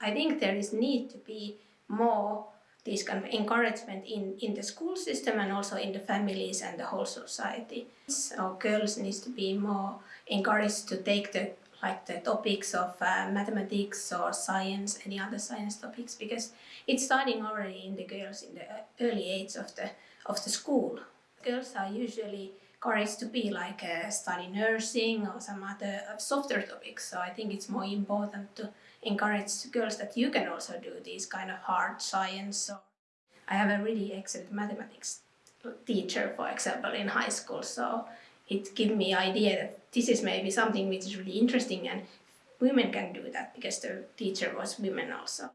I think there is need to be more this kind of encouragement in, in the school system and also in the families and the whole society. So girls needs to be more encouraged to take the like the topics of uh, mathematics or science, any other science topics, because it's starting already in the girls in the early age of the of the school. Girls are usually encouraged to be like uh, study nursing or some other uh, softer topics. So I think it's more important to encourage girls that you can also do these kind of hard science. So I have a really excellent mathematics teacher, for example, in high school. So it gave me idea that this is maybe something which is really interesting and women can do that because the teacher was women also.